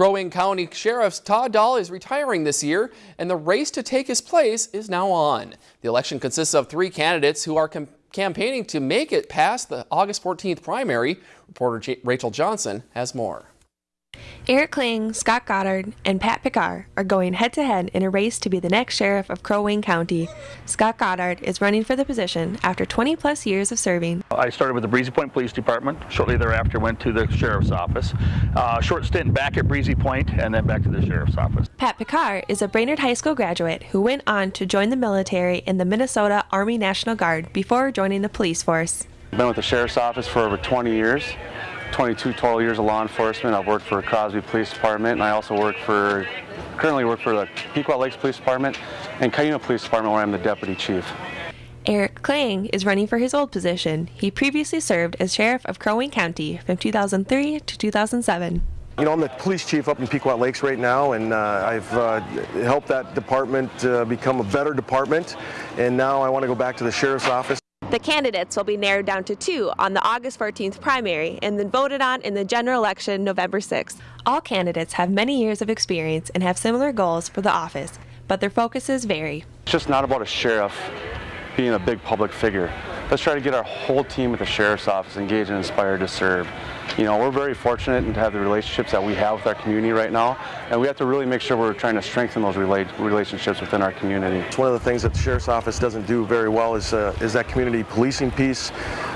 Crow Wing County Sheriff Todd Dahl is retiring this year, and the race to take his place is now on. The election consists of three candidates who are campaigning to make it past the August 14th primary. Reporter Rachel Johnson has more. Eric Klang, Scott Goddard, and Pat Picard are going head to head in a race to be the next sheriff of Crow Wing County. Scott Goddard is running for the position after 20 plus years of serving. I started with the Breezy Point Police Department. Shortly thereafter, went to the sheriff's office. Uh, short stint back at Breezy Point and then back to the sheriff's office. Pat Picard is a Brainerd High School graduate who went on to join the military in the Minnesota Army National Guard before joining the police force. I've been with the sheriff's office for over 20 years. 22 total years of law enforcement. I've worked for Crosby Police Department and I also work for, currently work for the Pequot Lakes Police Department and Cuyuna Police Department where I'm the deputy chief. Eric Klang is running for his old position. He previously served as sheriff of Crow Wing County from 2003 to 2007. You know, I'm the police chief up in Pequot Lakes right now, and uh, I've uh, helped that department uh, become a better department, and now I want to go back to the sheriff's office. The candidates will be narrowed down to two on the August 14th primary and then voted on in the general election November 6th. All candidates have many years of experience and have similar goals for the office, but their focuses vary. It's just not about a sheriff being a big public figure. Let's try to get our whole team at the sheriff's office engaged and inspired to serve you know, we're very fortunate to have the relationships that we have with our community right now, and we have to really make sure we're trying to strengthen those relationships within our community. It's one of the things that the Sheriff's Office doesn't do very well is, uh, is that community policing piece.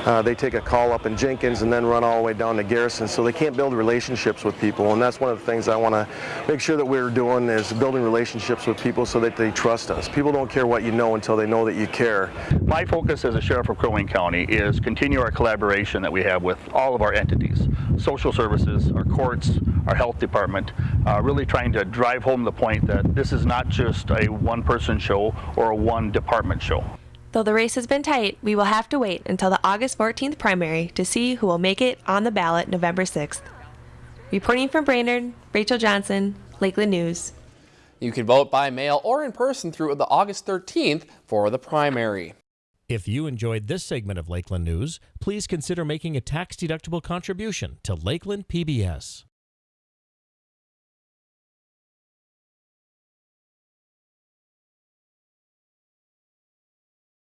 Uh, they take a call up in Jenkins and then run all the way down to Garrison, so they can't build relationships with people, and that's one of the things I want to make sure that we're doing is building relationships with people so that they trust us. People don't care what you know until they know that you care. My focus as a Sheriff of Crow Wing County is continue our collaboration that we have with all of our entities social services, our courts, our health department, uh, really trying to drive home the point that this is not just a one-person show or a one-department show. Though the race has been tight, we will have to wait until the August 14th primary to see who will make it on the ballot November 6th. Reporting from Brainerd, Rachel Johnson, Lakeland News. You can vote by mail or in person through the August 13th for the primary. If you enjoyed this segment of Lakeland News, please consider making a tax-deductible contribution to Lakeland PBS.